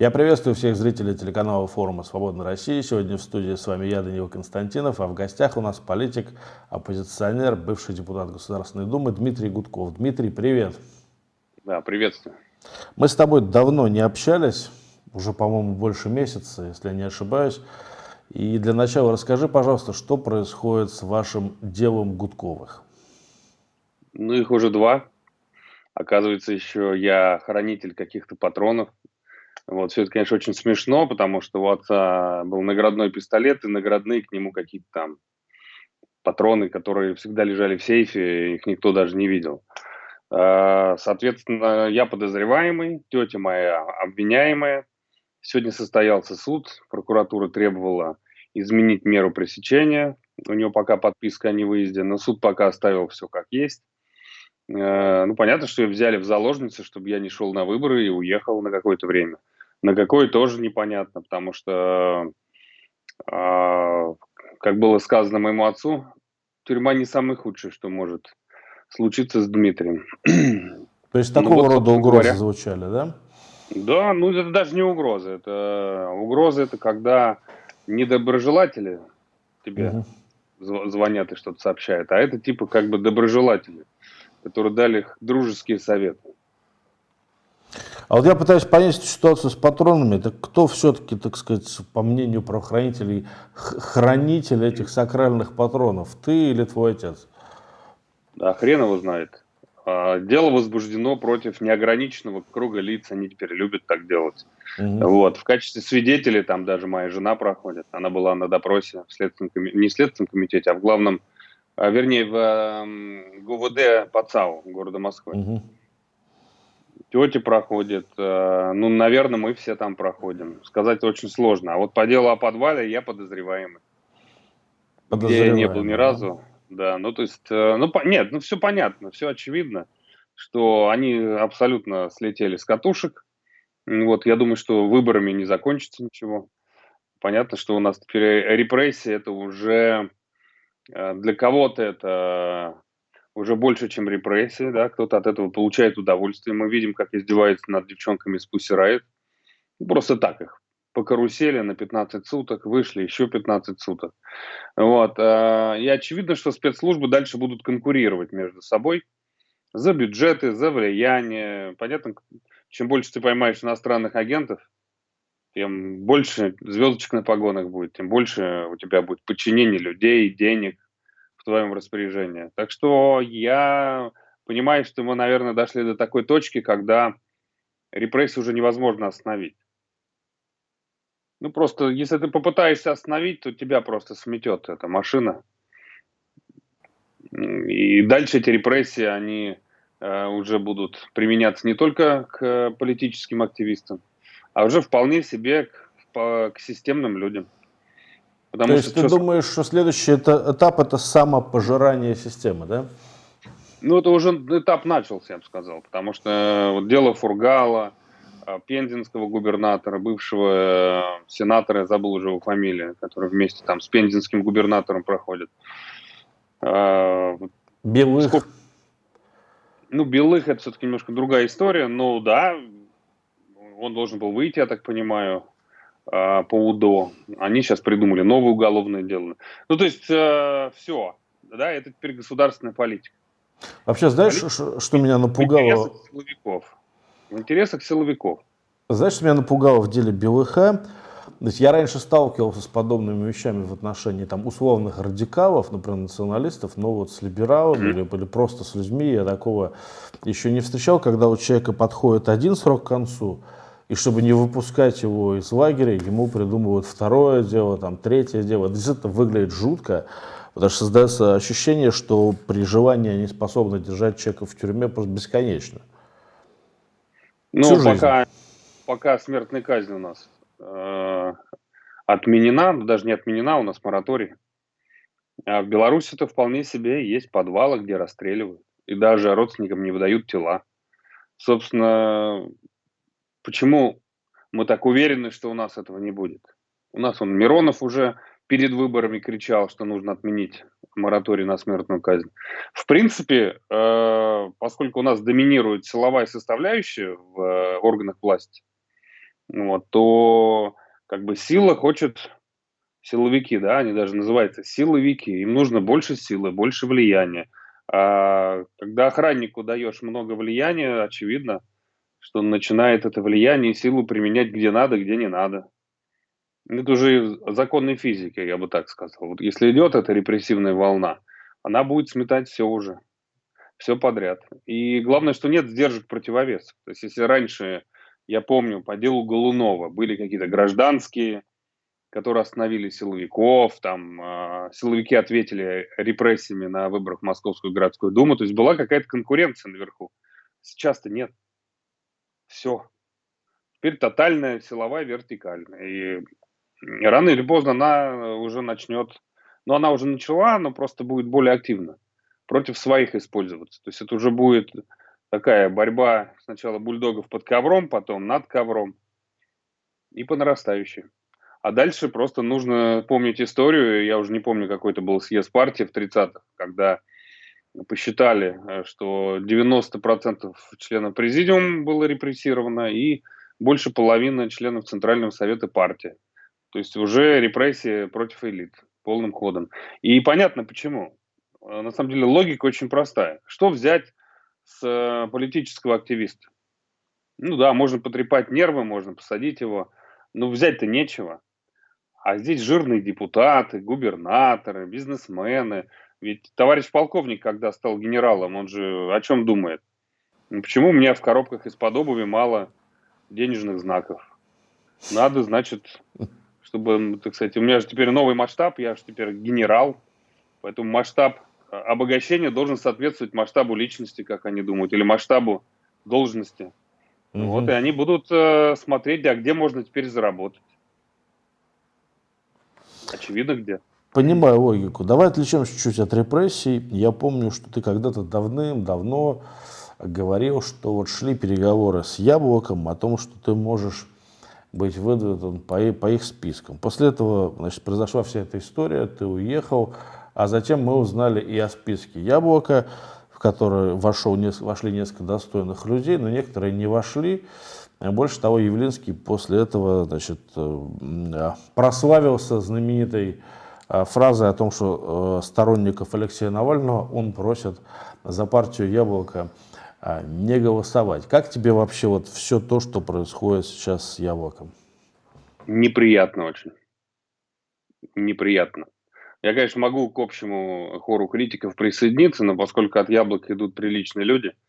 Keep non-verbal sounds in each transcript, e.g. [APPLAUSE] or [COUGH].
Я приветствую всех зрителей телеканала форума «Свободная Россия». Сегодня в студии с вами я, Данил Константинов, а в гостях у нас политик, оппозиционер, бывший депутат Государственной Думы Дмитрий Гудков. Дмитрий, привет. Да, приветствую. Мы с тобой давно не общались, уже, по-моему, больше месяца, если я не ошибаюсь. И для начала расскажи, пожалуйста, что происходит с вашим делом Гудковых? Ну, их уже два. Оказывается, еще я хранитель каких-то патронов, вот, все это, конечно, очень смешно, потому что у отца был наградной пистолет, и наградные к нему какие-то там патроны, которые всегда лежали в сейфе, их никто даже не видел. А, соответственно, я подозреваемый, тетя моя обвиняемая. Сегодня состоялся суд, прокуратура требовала изменить меру пресечения. У нее пока подписка о невыезде, но суд пока оставил все как есть. А, ну, понятно, что ее взяли в заложницы, чтобы я не шел на выборы и уехал на какое-то время. На какой тоже непонятно, потому что, э, как было сказано моему отцу, тюрьма не самое худшее, что может случиться с Дмитрием. То есть ну такого ну, вот, рода угрозы говоря, звучали, да? Да, ну это даже не угроза. Это угроза это когда недоброжелатели тебе угу. звонят и что-то сообщают, а это типа как бы доброжелатели, которые дали дружеские советы. А вот я пытаюсь понять эту ситуацию с патронами. Это кто все-таки, так сказать, по мнению правоохранителей, хранитель этих сакральных патронов? Ты или твой отец? Да, хрен его знает. А, дело возбуждено против неограниченного круга лиц, они теперь любят так делать. Угу. Вот. В качестве свидетелей там даже моя жена проходит. Она была на допросе в следственном комитете, не в следственном комитете, а в главном, а, вернее, в ГУВД по ЦАУ города Москвы. Угу тети проходят. Э, ну, наверное, мы все там проходим. Сказать очень сложно. А вот по делу о подвале я подозреваемый. Где я не был ни разу. Да, ну то есть, э, ну нет, ну все понятно, все очевидно, что они абсолютно слетели с катушек. Вот, я думаю, что выборами не закончится ничего. Понятно, что у нас теперь репрессии это уже э, для кого-то это уже больше, чем репрессии, да, кто-то от этого получает удовольствие. Мы видим, как издеваются над девчонками с Pussy Riot. Ну, просто так их по карусели на 15 суток, вышли еще 15 суток. Вот. А, и очевидно, что спецслужбы дальше будут конкурировать между собой за бюджеты, за влияние. Понятно, чем больше ты поймаешь иностранных агентов, тем больше звездочек на погонах будет, тем больше у тебя будет подчинение людей, денег, твоем распоряжении. Так что я понимаю, что мы, наверное, дошли до такой точки, когда репрессии уже невозможно остановить. Ну, просто, если ты попытаешься остановить, то тебя просто сметет эта машина. И дальше эти репрессии, они э, уже будут применяться не только к политическим активистам, а уже вполне себе к, к системным людям. Потому То есть ты что... думаешь, что следующий этап это самопожирание системы, да? Ну, это уже этап начался, я бы сказал, потому что э, вот дело Фургала, э, пензенского губернатора, бывшего э, сенатора, я забыл уже его фамилию, который вместе там с пензенским губернатором проходит. Белых? Сколько... Ну, Белых это все-таки немножко другая история, но да, он должен был выйти, я так понимаю, по УДО. Они сейчас придумали новое уголовное дело. Ну, то есть, э, все. Да, это теперь государственная политика. Вообще, знаешь, политика, что меня напугало? В интересах силовиков. В интересах силовиков. Знаешь, что меня напугало в деле БЛХ? То есть я раньше сталкивался с подобными вещами в отношении там, условных радикалов, например, националистов, но вот с либералами или, или просто с людьми я такого еще не встречал, когда у человека подходит один срок к концу, и чтобы не выпускать его из лагеря, ему придумывают второе дело, там, третье дело. Действительно выглядит жутко, потому что создается ощущение, что при желании они способны держать человека в тюрьме просто бесконечно. Ну, Всю пока, пока смертная казнь у нас э, отменена, но даже не отменена, у нас мораторий. А в Беларуси это вполне себе есть подвалы, где расстреливают. И даже родственникам не выдают тела. Собственно, Почему мы так уверены, что у нас этого не будет? У нас он Миронов уже перед выборами кричал, что нужно отменить мораторий на смертную казнь. В принципе, э, поскольку у нас доминирует силовая составляющая в э, органах власти, вот, то как бы сила хочет силовики, да, они даже называются силовики, им нужно больше силы, больше влияния. А когда охраннику даешь много влияния, очевидно, что он начинает это влияние и силу применять где надо, где не надо. Это уже законы физики, я бы так сказал. Вот если идет эта репрессивная волна, она будет сметать все уже, все подряд. И главное, что нет сдержек противовесов. То есть если раньше, я помню, по делу Голунова были какие-то гражданские, которые остановили силовиков, там э, силовики ответили репрессиями на выборах в Московскую городскую думу, то есть была какая-то конкуренция наверху. Сейчас-то нет. Все. Теперь тотальная силовая вертикаль. И рано или поздно она уже начнет, но она уже начала, но просто будет более активно против своих использоваться. То есть это уже будет такая борьба сначала бульдогов под ковром, потом над ковром и по нарастающей. А дальше просто нужно помнить историю. Я уже не помню, какой это был съезд партии в 30-х, когда посчитали, э, что 90% членов президиума было репрессировано и больше половины членов Центрального совета партии. То есть уже репрессии против элит полным ходом. И понятно почему. Э, на самом деле логика очень простая. Что взять с э, политического активиста? Ну да, можно потрепать нервы, можно посадить его, но взять-то нечего. А здесь жирные депутаты, губернаторы, бизнесмены. Ведь товарищ полковник, когда стал генералом, он же о чем думает? Ну, почему у меня в коробках из-под обуви мало денежных знаков? Надо, значит, чтобы, так сказать, у меня же теперь новый масштаб, я же теперь генерал, поэтому масштаб э, обогащения должен соответствовать масштабу личности, как они думают, или масштабу должности. Угу. Вот, и они будут э, смотреть, а где можно теперь заработать. Очевидно, где. Понимаю логику. Давай отвлечемся чуть-чуть от репрессий. Я помню, что ты когда-то давным-давно говорил, что вот шли переговоры с Яблоком о том, что ты можешь быть выдвинутым по, по их спискам. После этого значит, произошла вся эта история, ты уехал, а затем мы узнали и о списке Яблока, в который вошел, вошли несколько достойных людей, но некоторые не вошли. Больше того, Явлинский после этого значит, э, прославился знаменитой э, фразой о том, что э, сторонников Алексея Навального он просит за партию «Яблоко» не голосовать. Как тебе вообще вот все то, что происходит сейчас с «Яблоком»? Неприятно очень. Неприятно. Я, конечно, могу к общему хору критиков присоединиться, но поскольку от «Яблока» идут приличные люди –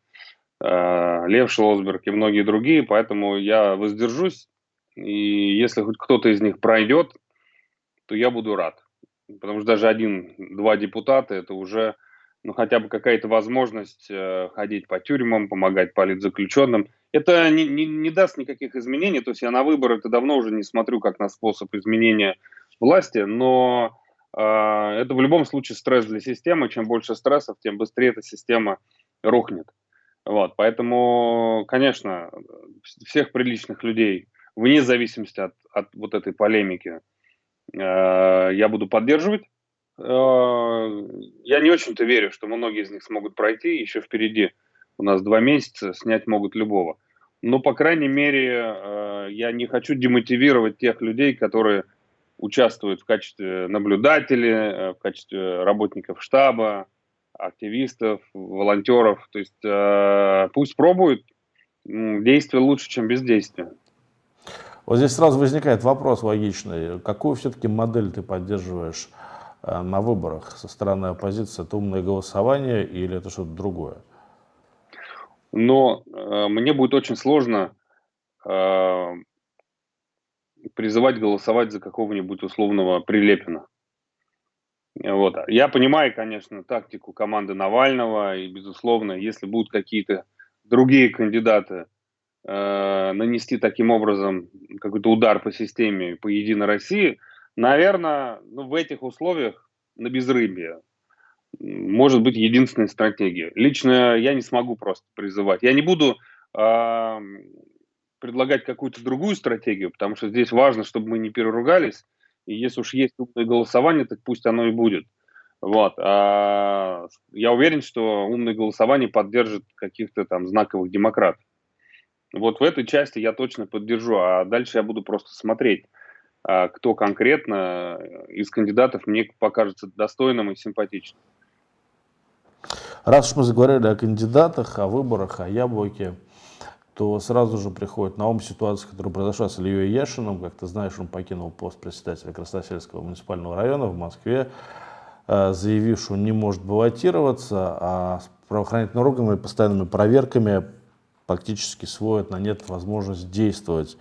Э, Лев Шлосберг и многие другие, поэтому я воздержусь, и если хоть кто-то из них пройдет, то я буду рад. Потому что даже один-два депутата – это уже ну, хотя бы какая-то возможность э, ходить по тюрьмам, помогать политзаключенным. Это не, не, не даст никаких изменений, то есть я на выборы это давно уже не смотрю как на способ изменения власти, но э, это в любом случае стресс для системы. Чем больше стрессов, тем быстрее эта система рухнет. Вот, поэтому, конечно, всех приличных людей, вне зависимости от, от вот этой полемики, я буду поддерживать. Э, я не очень-то верю, что многие из них смогут пройти, еще впереди у нас два месяца, снять могут любого. Но, по крайней мере, э, я не хочу демотивировать тех людей, которые участвуют в качестве наблюдателей, э, в качестве работников штаба, активистов, волонтеров. То есть э, пусть пробуют, действие лучше, чем бездействие. Вот здесь сразу возникает вопрос логичный. Какую все-таки модель ты поддерживаешь э, на выборах со стороны оппозиции? Это умное голосование или это что-то другое? Но э, мне будет очень сложно э, призывать голосовать за какого-нибудь условного Прилепина. Вот. Я понимаю, конечно, тактику команды Навального, и, безусловно, если будут какие-то другие кандидаты э, нанести таким образом какой-то удар по системе, по Единой России, наверное, ну, в этих условиях на безрыбье может быть единственная стратегия. Лично я не смогу просто призывать. Я не буду э, предлагать какую-то другую стратегию, потому что здесь важно, чтобы мы не переругались, и если уж есть умное голосование, так пусть оно и будет. Вот. А я уверен, что умное голосование поддержит каких-то там знаковых демократов. Вот в этой части я точно поддержу, а дальше я буду просто смотреть, а, кто конкретно из кандидатов мне покажется достойным и симпатичным. Раз уж мы заговорили о кандидатах, о выборах, о яблоке, то сразу же приходит на ум ситуация, которая произошла с Ильей Яшиным. Как ты знаешь, он покинул пост председателя Красносельского муниципального района в Москве, э, заявив, что он не может баллотироваться, а с правоохранительными постоянными проверками фактически сводят на нет возможность действовать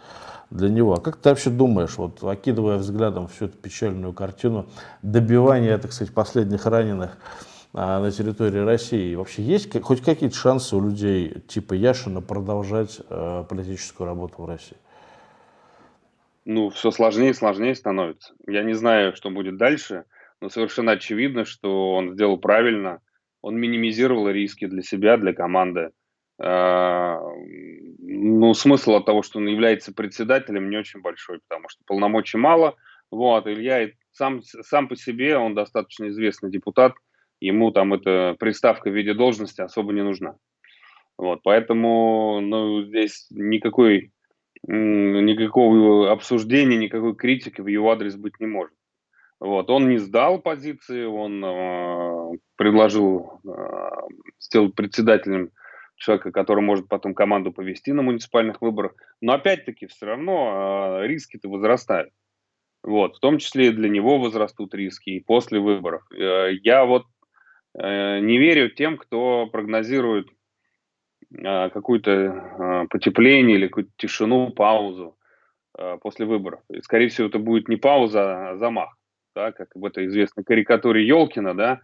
для него. А как ты вообще думаешь, вот окидывая взглядом всю эту печальную картину добивания, так сказать, последних раненых а, на территории России, вообще есть хоть какие-то шансы у людей типа Яшина продолжать э, политическую работу в России? Ну, все сложнее и сложнее становится. Я не знаю, что будет дальше, но совершенно очевидно, что он сделал правильно. Он минимизировал риски для себя, для команды. А, ну, смысл от того, что он является председателем, не очень большой, потому что полномочий мало. Вот, Илья сам, сам по себе, он достаточно известный депутат, ему там эта приставка в виде должности особо не нужна. Вот, поэтому ну, здесь никакой, никакого обсуждения, никакой критики в его адрес быть не может. Вот, он не сдал позиции, он э, предложил э, сделать председателем человека, который может потом команду повести на муниципальных выборах. Но опять-таки все равно э, риски-то возрастают. Вот, в том числе и для него возрастут риски и после выборов. Э, я вот э, не верю тем, кто прогнозирует э, какое-то э, потепление или какую-то тишину, паузу после выборов. И, скорее всего, это будет не пауза, а замах. Да, как в этой известной карикатуре Елкина, да,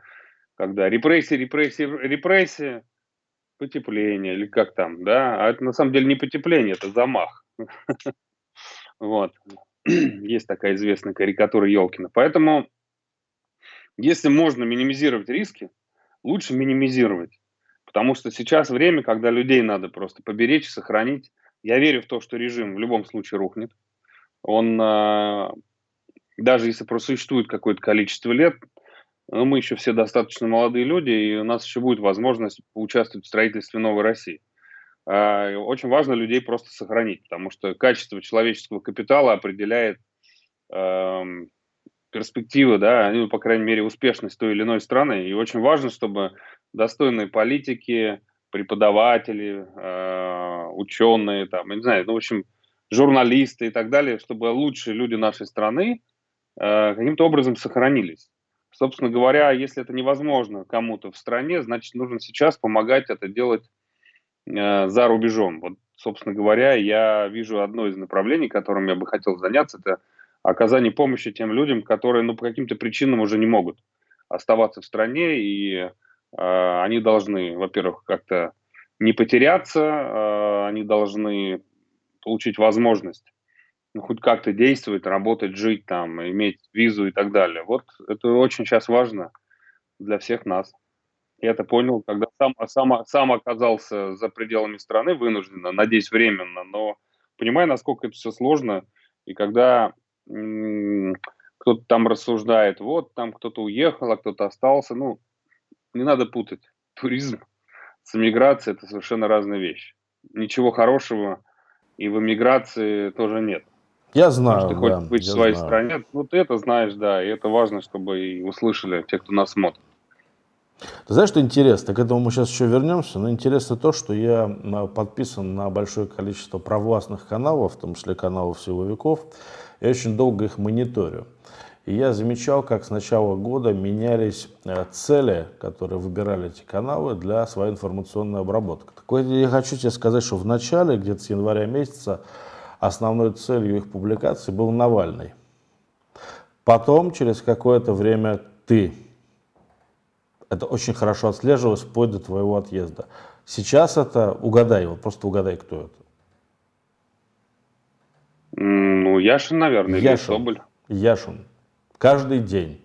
когда репрессии, репрессии, репрессии, потепление или как там, да, а это на самом деле не потепление, это замах. Вот. Есть такая известная карикатура Елкина. Поэтому, если можно минимизировать риски, лучше минимизировать. Потому что сейчас время, когда людей надо просто поберечь, сохранить. Я верю в то, что режим в любом случае рухнет. Он, а, даже если просуществует какое-то количество лет, но мы еще все достаточно молодые люди, и у нас еще будет возможность поучаствовать в строительстве новой России. А, очень важно людей просто сохранить, потому что качество человеческого капитала определяет э, перспективы, да, ну, по крайней мере, успешность той или иной страны. И очень важно, чтобы достойные политики, преподаватели, э, ученые, там, не знаю, ну, в общем, журналисты и так далее, чтобы лучшие люди нашей страны э, каким-то образом сохранились. Собственно говоря, если это невозможно кому-то в стране, значит, нужно сейчас помогать это делать э, за рубежом. Вот, собственно говоря, я вижу одно из направлений, которым я бы хотел заняться, это оказание помощи тем людям, которые, ну, по каким-то причинам уже не могут оставаться в стране, и э, они должны, во-первых, как-то не потеряться, э, они должны получить возможность ну, хоть как-то действовать, работать, жить там, иметь визу и так далее. Вот это очень сейчас важно для всех нас. Я это понял, когда сам, сам, сам оказался за пределами страны вынужденно, надеюсь, временно, но понимаю, насколько это все сложно. И когда кто-то там рассуждает, вот там кто-то уехал, а кто-то остался, ну, не надо путать. Туризм с эмиграцией – это совершенно разные вещи. Ничего хорошего и в эмиграции тоже нет. Я знаю, Потому что ты хочешь быть в своей знаю. стране, ну ты это знаешь, да, и это важно, чтобы и услышали те, кто нас смотрит. Ты знаешь, что интересно? К этому мы сейчас еще вернемся. Но интересно то, что я а, подписан на большое количество провластных каналов, в том числе каналов силовиков. Я очень долго их мониторю. И я замечал, как с начала года менялись э, цели, которые выбирали эти каналы для своей информационной обработки. Так я хочу тебе сказать, что в начале, где-то с января месяца, основной целью их публикации был Навальный. Потом, через какое-то время, ты. Это очень хорошо отслеживалось вплоть до твоего отъезда. Сейчас это, угадай, вот просто угадай, кто это. Ну, Яшин, наверное, Яшин. или Соболь. Яшин. Каждый день.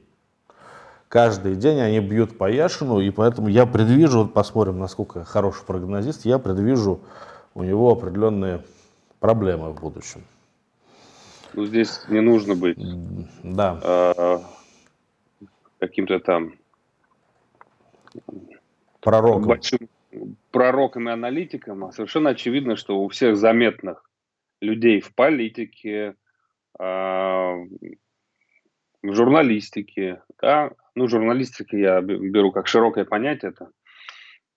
Каждый день они бьют по Яшину, и поэтому я предвижу, вот посмотрим, насколько хороший прогнозист, я предвижу у него определенные проблемы в будущем. Ну, здесь не нужно быть да. э, каким-то там пророком. Большим, пророком и аналитиком, а совершенно очевидно, что у всех заметных людей в политике, а, в журналистике, да, ну, журналистика я беру как широкое понятие, это э,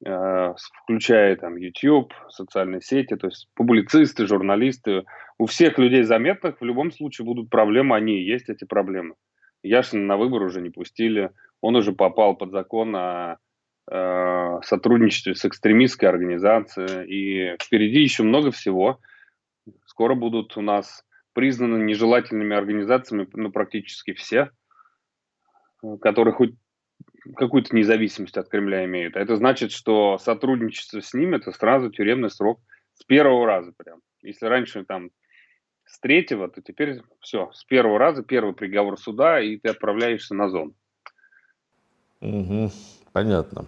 включая там YouTube, социальные сети, то есть публицисты, журналисты, у всех людей заметных в любом случае будут проблемы, они и есть эти проблемы. Яшина на выбор уже не пустили, он уже попал под закон о э, сотрудничестве с экстремистской организацией, и впереди еще много всего. Скоро будут у нас признаны нежелательными организациями ну, практически все, которые хоть какую-то независимость от Кремля имеют. Это значит, что сотрудничество с ними – это сразу тюремный срок с первого раза прям. Если раньше там с третьего, то теперь все, с первого раза первый приговор суда, и ты отправляешься на зону. Угу, понятно.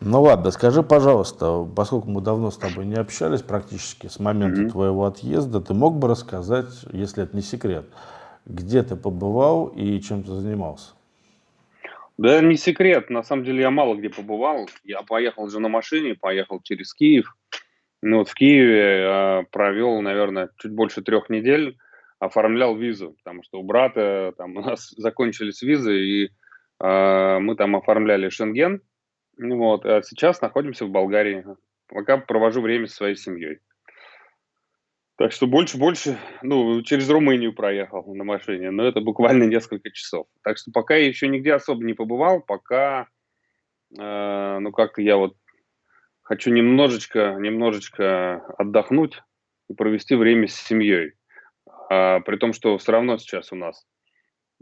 Ну ладно, скажи, пожалуйста, поскольку мы давно с тобой не общались практически с момента mm-hmm. твоего отъезда, ты мог бы рассказать, если это не секрет, где ты побывал и чем ты занимался? Да, не секрет. На самом деле я мало где побывал. Я поехал же на машине, поехал через Киев. Ну вот в Киеве э, провел, наверное, чуть больше трех недель, оформлял визу, потому что у брата там у нас [LAUGHS] закончились визы, и э, мы там оформляли Шенген, вот, а сейчас находимся в Болгарии. Пока провожу время со своей семьей. Так что больше-больше, ну, через Румынию проехал на машине, но это буквально несколько часов. Так что пока я еще нигде особо не побывал, пока, э, ну, как-то я вот хочу немножечко, немножечко отдохнуть и провести время с семьей. А, при том, что все равно сейчас у нас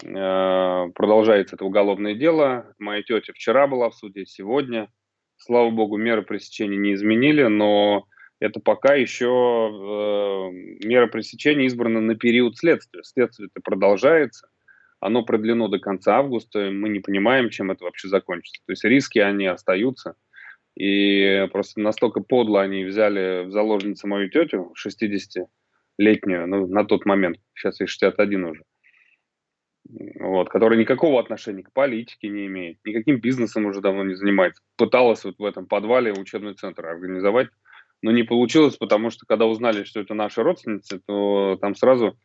Э, продолжается это уголовное дело. Моя тетя вчера была в суде, сегодня. Слава богу, меры пресечения не изменили, но это пока еще э, мера пресечения избрана на период следствия. Следствие это продолжается, оно продлено до конца августа, мы не понимаем, чем это вообще закончится. То есть риски, они остаются. И просто настолько подло они взяли в заложницу мою тетю, 60-летнюю, ну, на тот момент, сейчас ей 61 уже, вот, которая никакого отношения к политике не имеет, никаким бизнесом уже давно не занимается. Пыталась вот в этом подвале учебный центр организовать, но не получилось, потому что когда узнали, что это наши родственницы, то там сразу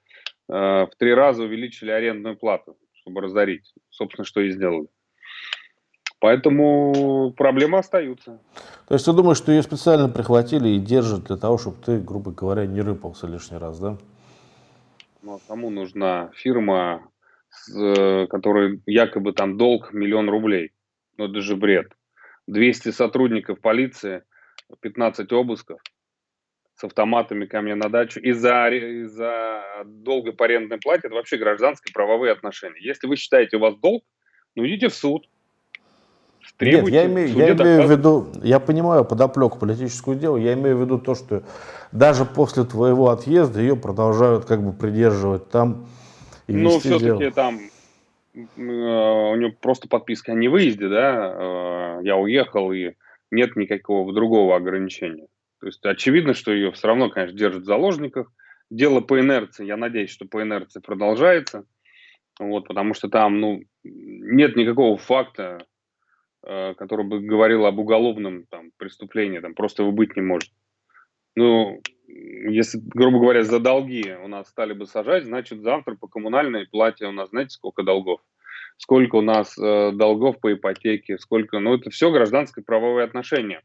э, в три раза увеличили арендную плату, чтобы разорить. Собственно, что и сделали. Поэтому проблемы остаются. То есть ты думаешь, что ее специально прихватили и держат для того, чтобы ты, грубо говоря, не рыпался лишний раз, да? Ну, а кому нужна фирма, Э, который якобы там долг миллион рублей. Ну, это же бред. 200 сотрудников полиции, 15 обысков с автоматами ко мне на дачу из-за из долга по арендной плате, это вообще гражданские правовые отношения. Если вы считаете, у вас долг, ну идите в суд. Нет, я имею, я имею в виду, я понимаю подоплеку политическую дело, я имею в виду то, что даже после твоего отъезда ее продолжают как бы придерживать там и Ну, все-таки там э, у него просто подписка о невыезде, да, э, я уехал, и нет никакого другого ограничения. То есть очевидно, что ее все равно, конечно, держат в заложниках. Дело по инерции, я надеюсь, что по инерции продолжается, вот, потому что там, ну, нет никакого факта, э, который бы говорил об уголовном там, преступлении, там просто его быть не может. Ну, если, грубо говоря, за долги у нас стали бы сажать, значит, завтра по коммунальной плате у нас, знаете, сколько долгов? Сколько у нас э, долгов по ипотеке, сколько... Ну, это все гражданское правовые отношения.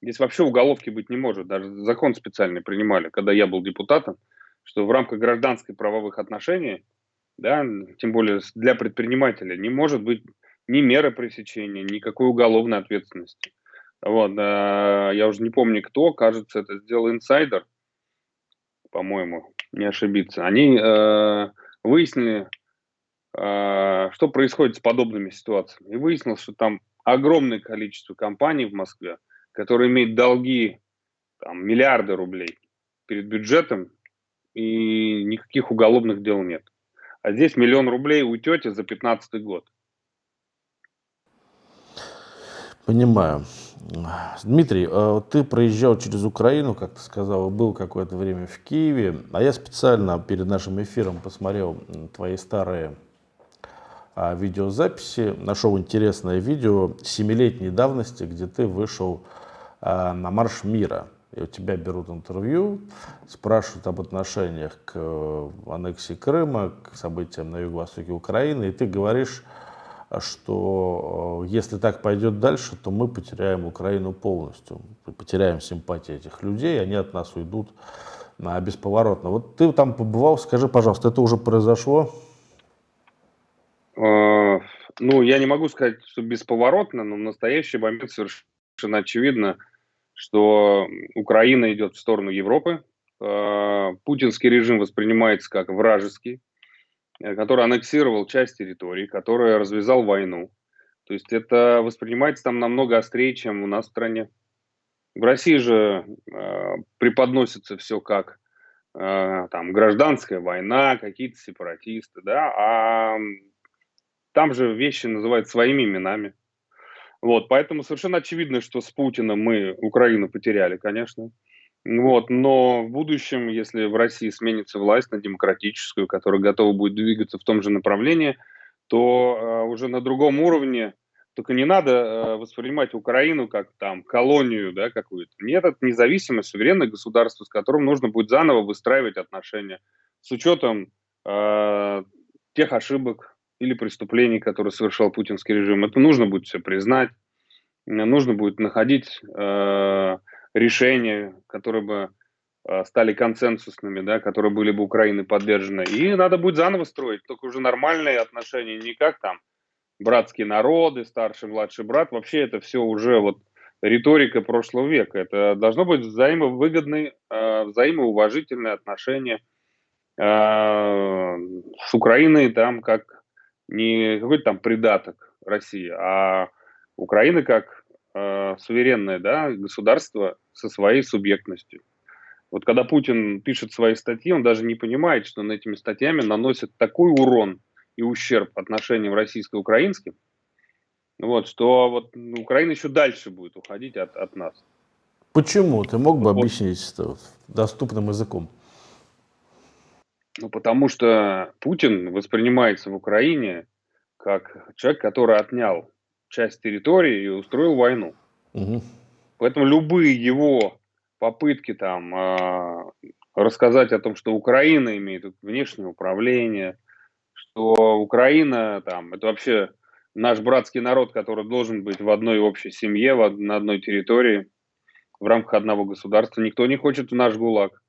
Здесь вообще уголовки быть не может. Даже закон специальный принимали, когда я был депутатом, что в рамках гражданских правовых отношений, да, тем более для предпринимателя, не может быть ни меры пресечения, никакой уголовной ответственности. Вот, э, я уже не помню кто, кажется, это сделал инсайдер, по-моему, не ошибиться, они э, выяснили, что происходит с подобными ситуациями. И выяснилось, что там огромное количество компаний в Москве, которые имеют долги там, миллиарды рублей перед бюджетом, и никаких уголовных дел нет. А здесь миллион рублей у тети за 15 год. Понимаю. Дмитрий, а ты проезжал через Украину, как ты сказал, был какое-то время в Киеве, а я специально перед нашим эфиром посмотрел твои старые а, видеозаписи, нашел интересное видео семилетней давности, где ты вышел э, на марш мира. И у тебя берут интервью, спрашивают об отношениях к э, аннексии Крыма, к событиям на юго-востоке Украины, и ты говоришь, что э, если так пойдет дальше, то мы потеряем Украину полностью, потеряем симпатии этих людей, они от нас уйдут бесповоротно. Вот ты там побывал, скажи, пожалуйста, это уже произошло? Э, ну, я не могу сказать, что бесповоротно, но в настоящий момент совершенно очевидно, что Украина идет в сторону Европы. Э, путинский режим воспринимается как вражеский, э, который аннексировал часть территории, который развязал войну. То есть это воспринимается там намного острее, чем у нас в стране. В России же э, преподносится все как там гражданская война, какие-то сепаратисты, да, а там же вещи называют своими именами. Вот, поэтому совершенно очевидно, что с Путиным мы Украину потеряли, конечно. Вот, но в будущем, если в России сменится власть на демократическую, которая готова будет двигаться в том же направлении, то э, уже на другом уровне только не надо э, воспринимать Украину как там колонию, да, какую-то. Нет, это независимое, суверенное государство, с которым нужно будет заново выстраивать отношения с учетом э, тех ошибок или преступлений, которые совершал путинский режим. Это нужно будет все признать, нужно будет находить э, решения, которые бы э, стали консенсусными, да, которые были бы Украины поддержаны. И надо будет заново строить, только уже нормальные отношения, не как там братские народы, старший, младший брат, вообще это все уже вот риторика прошлого века. Это должно быть взаимовыгодные, э, взаимоуважительные отношения э, с Украиной там как не какой-то там придаток России, а Украина как э, суверенное да, государство со своей субъектностью. Вот когда Путин пишет свои статьи, он даже не понимает, что он этими статьями наносит такой урон и ущерб отношениям российско-украинским, вот, что вот Украина еще дальше будет уходить от, от нас. Почему? Ты мог бы вот. объяснить это доступным языком? Ну, потому что Путин воспринимается в Украине как человек, который отнял часть территории и устроил войну. Угу. Поэтому любые его попытки там э, рассказать о том, что Украина имеет внешнее управление, что Украина там, это вообще наш братский народ, который должен быть в одной общей семье, в, на одной территории, в рамках одного государства. Никто не хочет в наш ГУЛАГ.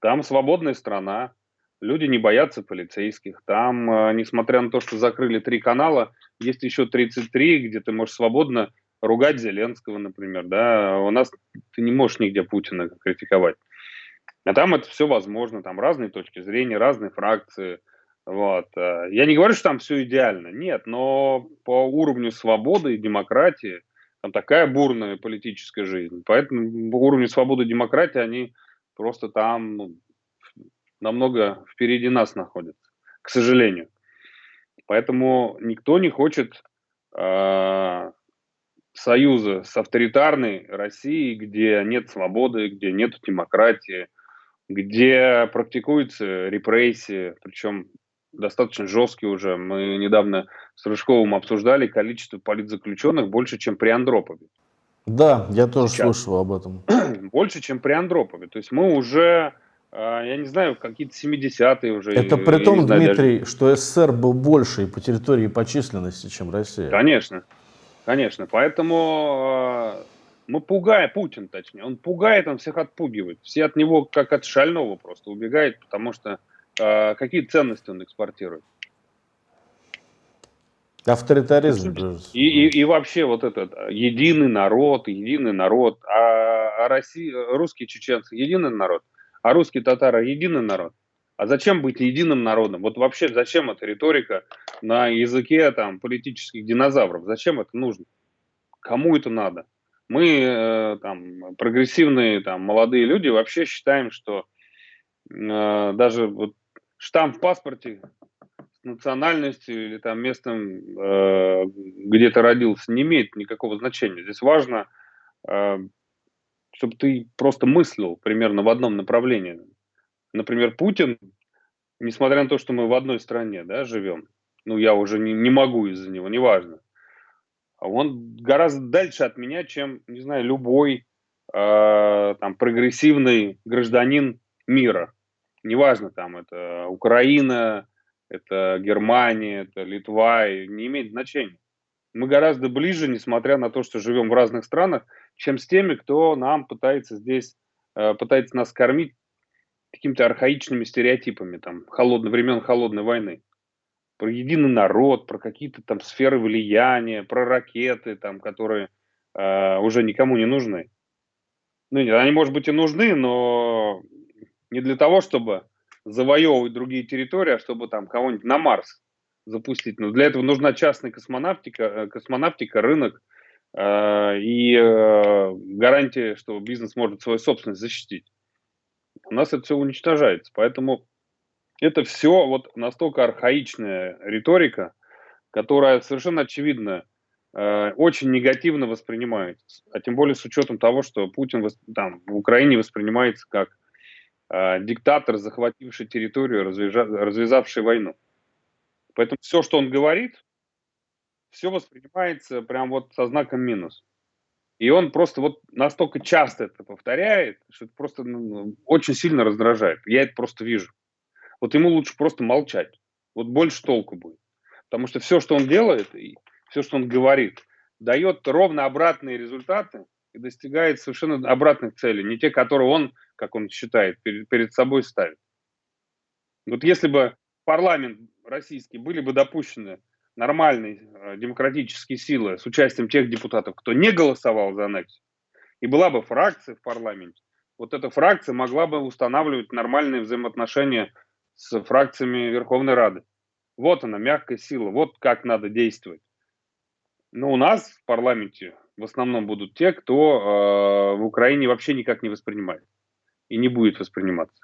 Там свободная страна, люди не боятся полицейских. Там, э, несмотря на то, что закрыли три канала, есть еще 33, где ты можешь свободно ругать Зеленского, например. Да? У нас ты не можешь нигде Путина критиковать. А там это все возможно, там разные точки зрения, разные фракции – вот. Э, я не говорю, что там все идеально, нет, но по уровню свободы и демократии там такая бурная политическая жизнь. Поэтому по уровню свободы и демократии они просто там ну, намного впереди нас находятся, к сожалению. Поэтому никто не хочет э, союза с авторитарной Россией, где нет свободы, где нет демократии, где практикуются репрессии, причем достаточно жесткий уже. Мы недавно с Рыжковым обсуждали количество политзаключенных больше, чем при Андропове. Да, я тоже Сейчас. слышал об этом. [CLEARS THROAT] Больше, чем при Андропове. То есть мы уже, я не знаю, какие-то 70-е уже. Это при том, знаю, Дмитрий, даже... что СССР был больше и по территории и по численности, чем Россия. Конечно, конечно. Поэтому а, мы пугаем, Путин точнее, он пугает, он всех отпугивает. Все от него как от шального просто убегают, потому что а какие ценности он экспортирует? Авторитаризм. И, и, и вообще вот этот единый народ, единый народ, а, а Россия, русские чеченцы единый народ, а русские татары единый народ. А зачем быть единым народом? Вот вообще зачем эта риторика на языке там политических динозавров? Зачем это нужно? Кому это надо? Мы э, там прогрессивные там молодые люди вообще считаем, что э, даже вот штамп в паспорте с национальностью или там местом, э, где ты родился, не имеет никакого значения. Здесь важно, э, чтобы ты просто мыслил примерно в одном направлении. Например, Путин, несмотря на то, что мы в одной стране да, живем, ну, я уже не, не могу из-за него, неважно. он гораздо дальше от меня, чем, не знаю, любой э, там прогрессивный гражданин мира. Неважно, там это Украина, это Германия, это Литва, не имеет значения. Мы гораздо ближе, несмотря на то, что живем в разных странах, чем с теми, кто нам пытается здесь, э, пытается нас кормить какими-то архаичными стереотипами, там, холодно, времен холодной войны. Про единый народ, про какие-то там сферы влияния, про ракеты, там, которые э, уже никому не нужны. Ну, нет, они, может быть, и нужны, но не для того, чтобы завоевывать другие территории, а чтобы там кого-нибудь на Марс запустить. Но для этого нужна частная космонавтика, э, космонавтика рынок и э, гарантия, что бизнес может свою собственность защитить. У нас это все уничтожается. Поэтому это все вот настолько архаичная риторика, которая совершенно очевидно э, очень негативно воспринимается. А тем более с учетом того, что Путин там, в Украине воспринимается как э, диктатор, захвативший территорию, развяза, развязавший войну. Поэтому все, что он говорит, все воспринимается прям вот со знаком минус. И он просто вот настолько часто это повторяет, что это просто ну, ну, очень сильно раздражает. Я это просто вижу. Вот ему лучше просто молчать. Вот больше толку будет. Потому что все, что он делает, и все, что он говорит, дает ровно обратные результаты и достигает совершенно обратных целей. Не те, которые он, как он считает, перед, перед собой ставит. Вот если бы парламент российский были бы допущены нормальные э, демократические силы с участием тех депутатов, кто не голосовал за аннексию, и была бы фракция в парламенте, вот эта фракция могла бы устанавливать нормальные взаимоотношения с фракциями Верховной Рады. Вот она, мягкая сила, вот как надо действовать. Но у нас в парламенте в основном будут те, кто э, в Украине вообще никак не воспринимает и не будет восприниматься.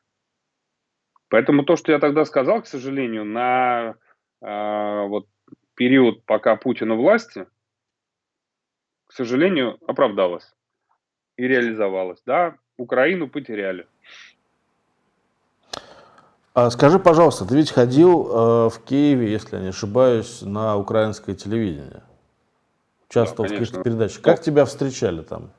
Поэтому то, что я тогда сказал, к сожалению, на э, вот период, пока Путин у власти, к сожалению, оправдалось и реализовалось. Да, Украину потеряли. А скажи, пожалуйста, ты ведь ходил э, в Киеве, если я не ошибаюсь, на украинское телевидение? Участвовал да, в каких-то передачах. Как тебя встречали там?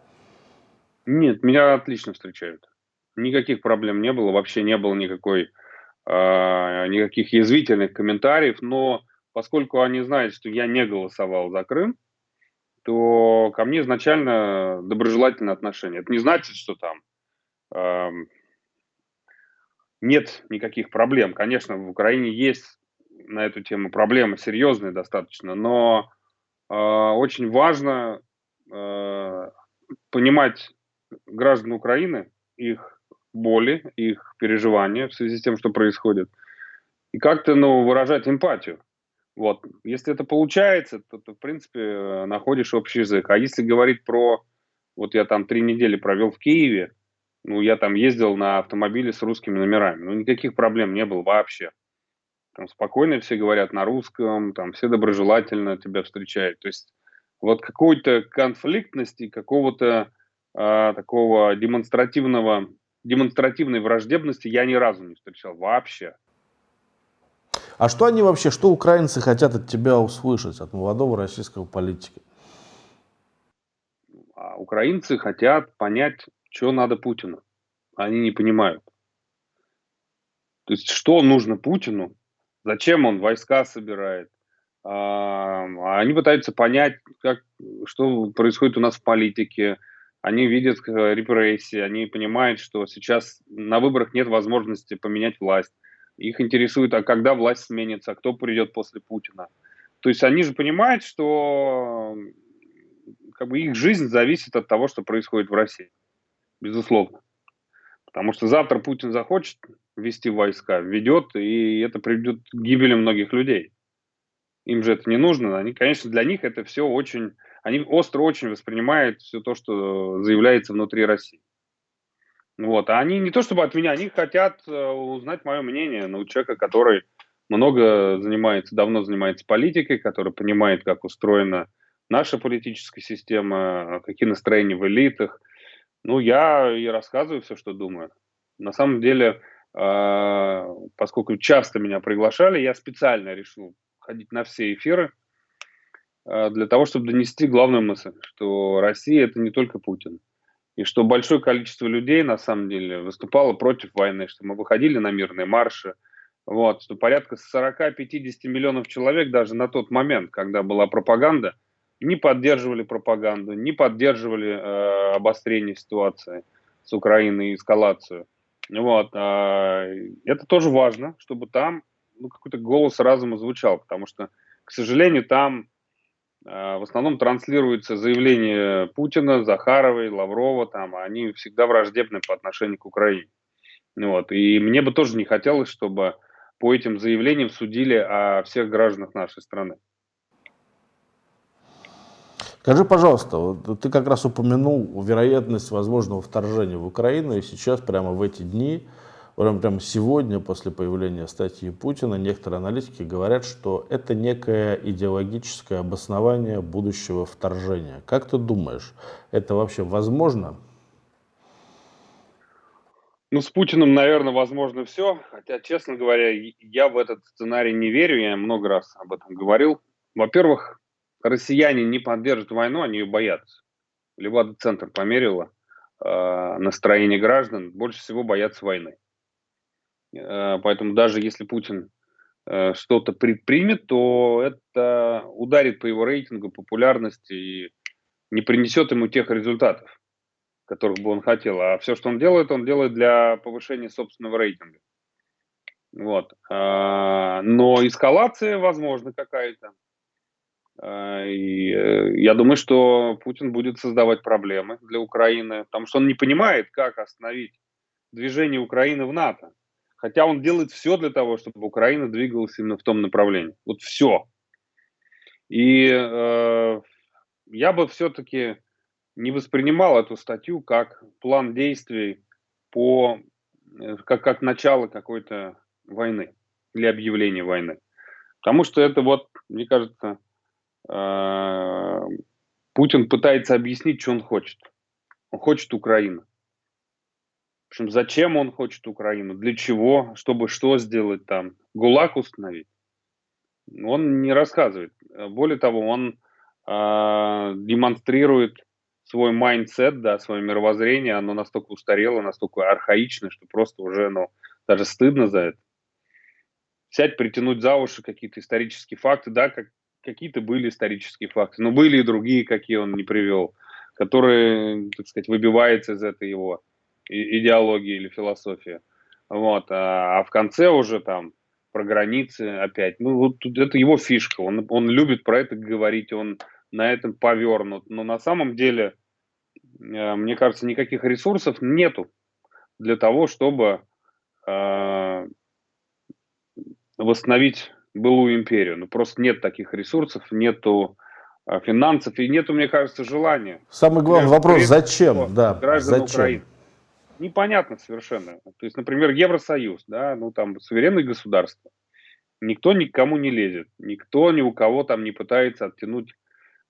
Нет, меня отлично встречают. Никаких проблем не было, вообще не было никакой, э, никаких язвительных комментариев, но поскольку они знают, что я не голосовал за Крым, то ко мне изначально доброжелательное отношение. Это не значит, что там э, нет никаких проблем. Конечно, в Украине есть на эту тему проблемы серьезные достаточно, но э, очень важно э, понимать граждан Украины, их боли, их переживания в связи с тем, что происходит, и как-то ну, выражать эмпатию. Вот. Если это получается, то ты, в принципе, находишь общий язык. А если говорить про... Вот я там три недели провел в Киеве, ну, я там ездил на автомобиле с русскими номерами. Ну, никаких проблем не было вообще. Там спокойно все говорят на русском, там все доброжелательно тебя встречают. То есть вот какой-то конфликтности, какого-то э, такого демонстративного, демонстративной враждебности я ни разу не встречал вообще. А что они вообще, что украинцы хотят от тебя услышать, от молодого российского политика? А украинцы хотят понять, что надо Путину. Они не понимают. То есть, что нужно Путину, зачем он войска собирает. А, они пытаются понять, как, что происходит у нас в политике. Они видят э, репрессии, они понимают, что сейчас на выборах нет возможности поменять власть их интересует, а когда власть сменится, а кто придет после Путина. То есть они же понимают, что как бы их жизнь зависит от того, что происходит в России. Безусловно. Потому что завтра Путин захочет ввести войска, введет, и это приведет к гибели многих людей. Им же это не нужно. Они, конечно, для них это все очень... Они остро очень воспринимают все то, что заявляется внутри России. Вот, а они не то чтобы от меня, они хотят э, узнать мое мнение, ну, человека, который много занимается, давно занимается политикой, который понимает, как устроена наша политическая система, какие настроения в элитах. Ну, я и рассказываю все, что думаю. На самом деле, э, поскольку часто меня приглашали, я специально решил ходить на все эфиры, э, для того, чтобы донести главную мысль, что Россия это не только Путин. И что большое количество людей, на самом деле, выступало против войны, что мы выходили на мирные марши, вот, что порядка 40-50 миллионов человек даже на тот момент, когда была пропаганда, не поддерживали пропаганду, не поддерживали э, обострение ситуации с Украиной и эскалацию. Вот, э, это тоже важно, чтобы там ну, какой-то голос разума звучал, потому что, к сожалению, там в основном транслируется заявление Путина, Захаровой, Лаврова, там, они всегда враждебны по отношению к Украине. Вот, и мне бы тоже не хотелось, чтобы по этим заявлениям судили о всех гражданах нашей страны. Скажи, пожалуйста, вот ты как раз упомянул вероятность возможного вторжения в Украину, и сейчас прямо в эти дни, прямо, сегодня, после появления статьи Путина, некоторые аналитики говорят, что это некое идеологическое обоснование будущего вторжения. Как ты думаешь, это вообще возможно? Ну, с Путиным, наверное, возможно все. Хотя, честно говоря, я в этот сценарий не верю. Я много раз об этом говорил. Во-первых, россияне не поддержат войну, они ее боятся. Левада-центр померила э, настроение граждан, больше всего боятся войны. Э, поэтому даже если Путин э, что-то предпримет, то это ударит по его рейтингу, популярности и не принесет ему тех результатов, которых бы он хотел. А все, что он делает, он делает для повышения собственного рейтинга. Вот. Э, но эскалация, возможно, какая-то. А, и э, я думаю, что Путин будет создавать проблемы для Украины, потому что он не понимает, как остановить движение Украины в НАТО. Хотя он делает все для того, чтобы Украина двигалась именно в том направлении. Вот все. И э, я бы все-таки не воспринимал эту статью как план действий по э, как, как начало какой-то войны или объявления войны. Потому что это вот, мне кажется, Э, Путин пытается объяснить, что он хочет. Он хочет Украину. Общем, зачем он хочет Украину, для чего, чтобы что сделать там, ГУЛАГ установить. Он не рассказывает. Более того, он э, демонстрирует свой mindset, да, свое мировоззрение, оно настолько устарело, настолько архаично, что просто уже, ну, даже стыдно за это. Сядь, притянуть за уши какие-то исторические факты, да, как какие-то были исторические факты, но были и другие, какие он не привел, которые, так сказать, выбиваются из этой его идеологии или философии. Вот. А, а в конце уже там про границы опять. Ну, вот это его фишка. Он, он любит про это говорить, он на этом повернут. Но на самом деле, э, мне кажется, никаких ресурсов нету для того, чтобы э, восстановить былую империю. Ну, просто нет таких ресурсов, нету а, финансов и нету, мне кажется, желания. Самый главный вопрос, зачем? Да, зачем? Украины. Непонятно совершенно. То есть, например, Евросоюз, да, ну там суверенное государство. Никто никому не лезет, никто ни у кого там не пытается оттянуть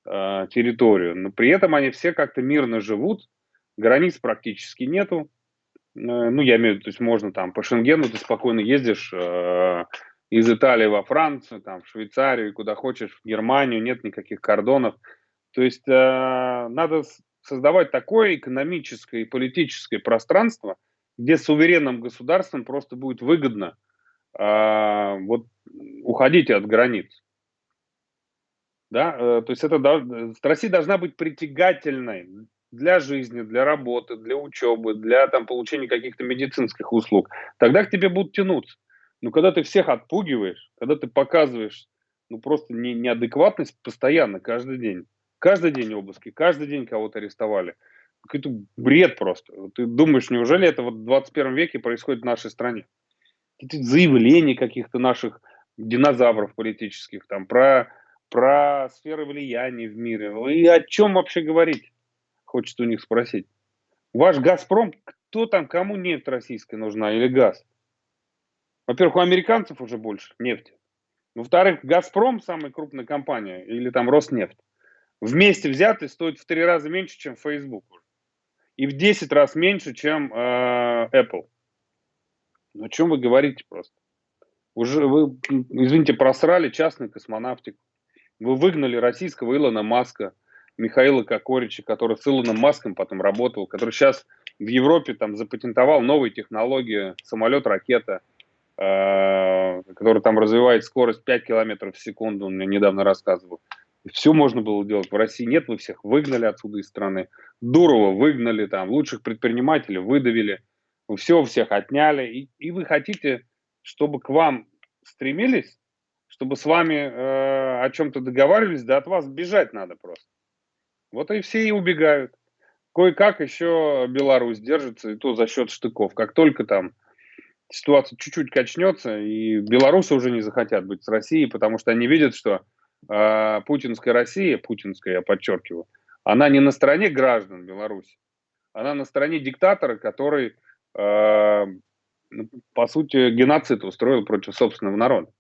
э, территорию. Но при этом они все как-то мирно живут, границ практически нету. Э, ну, я имею в виду, то есть можно там по Шенгену ты спокойно ездишь, э, из Италии во Францию, там, в Швейцарию, куда хочешь, в Германию, нет никаких кордонов. То есть э, надо создавать такое экономическое и политическое пространство, где суверенным государствам просто будет выгодно э, вот, уходить от границ. Да? Э, то есть это, Россия должна быть притягательной для жизни, для работы, для учебы, для там, получения каких-то медицинских услуг. Тогда к тебе будут тянуться. Но когда ты всех отпугиваешь, когда ты показываешь ну просто не, неадекватность постоянно, каждый день. Каждый день обыски, каждый день кого-то арестовали. Какой-то бред просто. Ты думаешь, неужели это вот в 21 веке происходит в нашей стране? Какие-то заявления каких-то наших динозавров политических, там, про, про сферы влияния в мире. И о чем вообще говорить? Хочется у них спросить. Ваш «Газпром», кто там, кому нефть российская нужна или газ? Во-первых, у американцев уже больше нефти. Во-вторых, «Газпром», самая крупная компания, или там «Роснефть», вместе взятые стоит в три раза меньше, чем Facebook. И в 10 раз меньше, чем э, Apple. Ну, о чем вы говорите просто? Уже вы, извините, просрали частную космонавтику. Вы выгнали российского Илона Маска, Михаила Кокорича, который с Илоном Маском потом работал, который сейчас в Европе там запатентовал новые технологии, самолет-ракета, э, который там развивает скорость 5 километров в секунду, он мне недавно рассказывал. Все можно было делать. В России нет, вы всех выгнали отсюда из страны. Дурова выгнали, там, лучших предпринимателей выдавили. Вы все всех отняли. И, и вы хотите, чтобы к вам стремились, чтобы с вами э, о чем-то договаривались, да от вас бежать надо просто. Вот и все и убегают. Кое-как еще Беларусь держится, и то за счет штыков. Как только там ситуация чуть-чуть качнется, и белорусы уже не захотят быть с Россией, потому что они видят, что путинская Россия, путинская, я подчеркиваю, она не на стороне граждан Беларуси, она на стороне диктатора, который, э, по сути, геноцид устроил против собственного народа.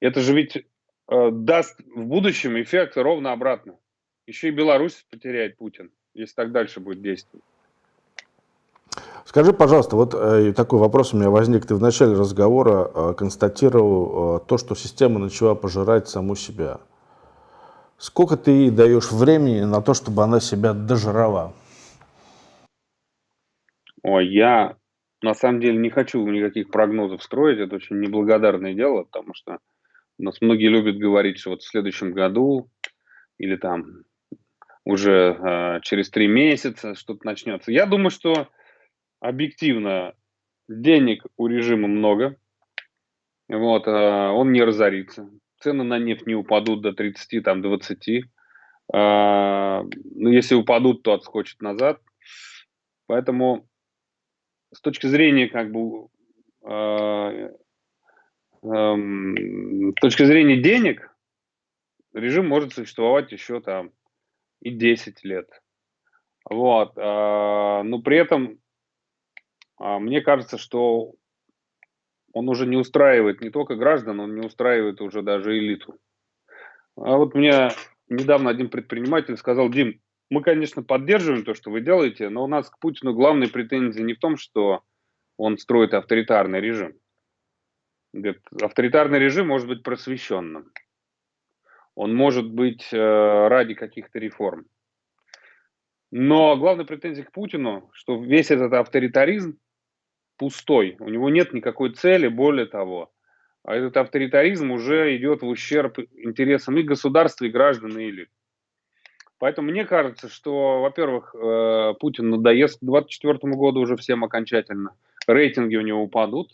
Это же ведь э, даст в будущем эффект ровно обратно. Еще и Беларусь потеряет Путин, если так дальше будет действовать. Скажи, пожалуйста, вот э, такой вопрос у меня возник. Ты в начале разговора э, констатировал э, то, что система начала пожирать саму себя. Сколько ты ей даешь времени на то, чтобы она себя дожрала? Ой, я на самом деле не хочу никаких прогнозов строить. Это очень неблагодарное дело, потому что у нас многие любят говорить, что вот в следующем году или там уже э, через три месяца что-то начнется. Я думаю, что объективно денег у режима много, вот, э, он не разорится, цены на нефть не упадут до 30, там, 20, э, ну, если упадут, то отскочат назад, поэтому с точки зрения, как бы, э, э, с точки зрения денег, режим может существовать еще там и 10 лет. Вот. Но при этом мне кажется, что он уже не устраивает не только граждан, он не устраивает уже даже элиту. А вот мне недавно один предприниматель сказал, Дим, мы, конечно, поддерживаем то, что вы делаете, но у нас к Путину главные претензии не в том, что он строит авторитарный режим. Говорит, авторитарный режим может быть просвещенным. Он может быть э, ради каких-то реформ. Но главная претензия к Путину, что весь этот авторитаризм пустой, у него нет никакой цели, более того, а этот авторитаризм уже идет в ущерб интересам и государства, и граждан, и элит. Поэтому мне кажется, что, во-первых, э, Путин надоест к 2024 году уже всем окончательно. Рейтинги у него упадут.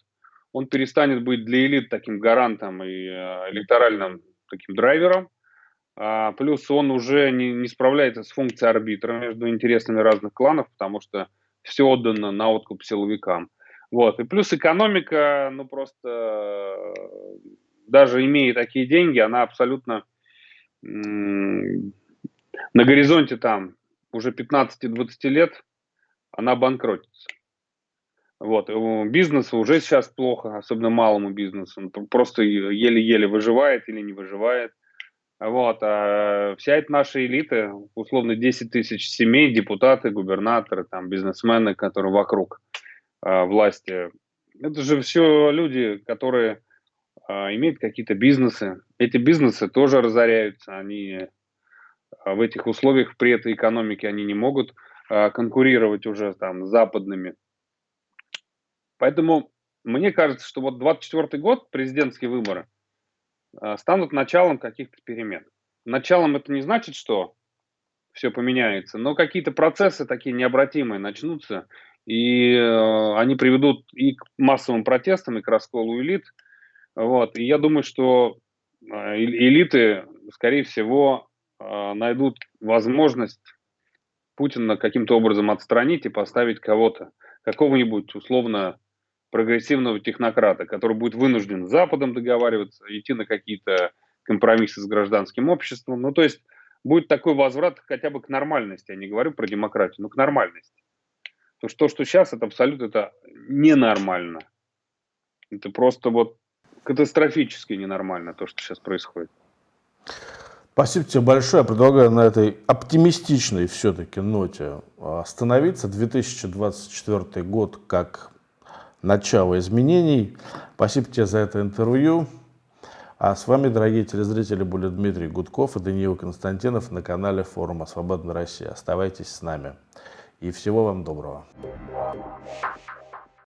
Он перестанет быть для элит таким гарантом и э, электоральным таким драйвером. А, плюс он уже не, не справляется с функцией арбитра между интересами разных кланов, потому что все отдано на откуп силовикам. Вот. И плюс экономика, ну просто даже имея такие деньги, она абсолютно на горизонте там уже 15-20 лет она банкротится. Вот. Бизнесу уже сейчас плохо, особенно малому бизнесу. Он просто еле-еле выживает или не выживает. Вот. А вся эта наша элита, условно 10 тысяч семей, депутаты, губернаторы, там, бизнесмены, которые вокруг – власти. Это же все люди, которые а, имеют какие-то бизнесы. Эти бизнесы тоже разоряются. Они а, в этих условиях при этой экономике они не могут конкурировать уже там с западными. Поэтому мне кажется, что вот 24 год, президентские выборы, станут началом каких-то перемен. Началом это не значит, что все поменяется, но какие-то процессы такие необратимые начнутся, и э, они приведут и к массовым протестам, и к расколу элит. Вот. И я думаю, что э, элиты, скорее всего, э, найдут возможность Путина каким-то образом отстранить и поставить кого-то, какого-нибудь условно прогрессивного технократа, который будет вынужден с Западом договариваться, идти на какие-то компромиссы с гражданским обществом. Ну, то есть будет такой возврат хотя бы к нормальности. Я не говорю про демократию, но к нормальности. То, что, что сейчас, это абсолютно это ненормально. Это просто вот катастрофически ненормально, то, что сейчас происходит. Спасибо тебе большое. Я предлагаю на этой оптимистичной все-таки ноте остановиться. 2024 год как начало изменений. Спасибо тебе за это интервью. А с вами, дорогие телезрители, были Дмитрий Гудков и Даниил Константинов на канале форума «Свободная Россия». Оставайтесь с нами. И всего вам доброго.